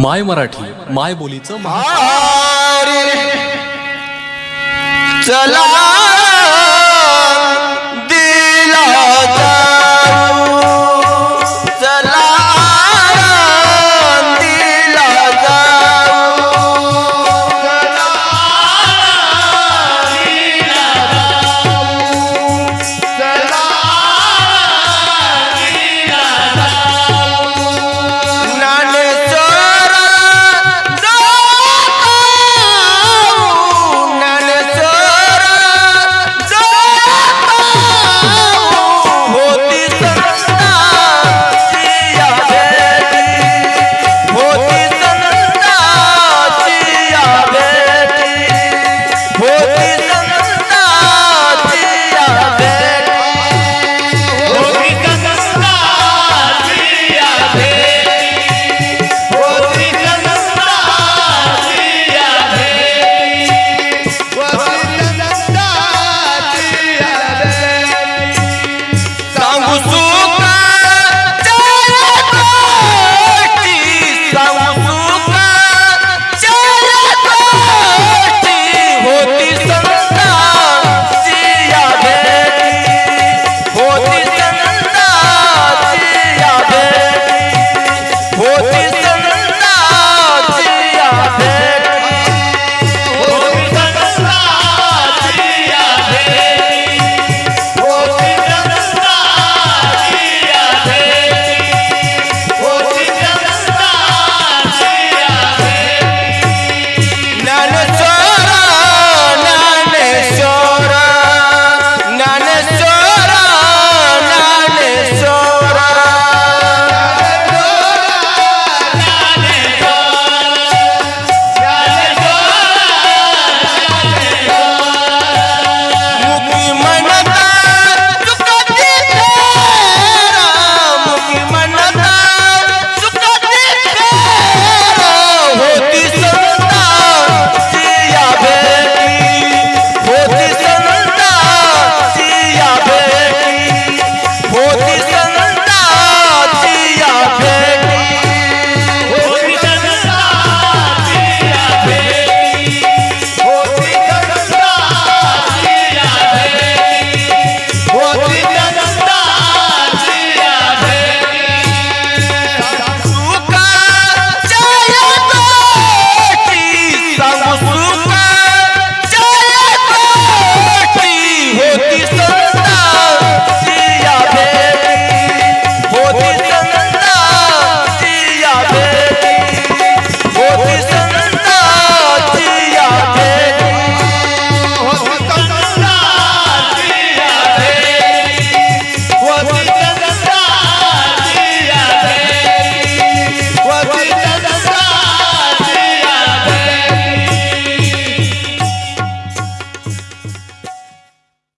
माय मराठी माय बोलीचं चला.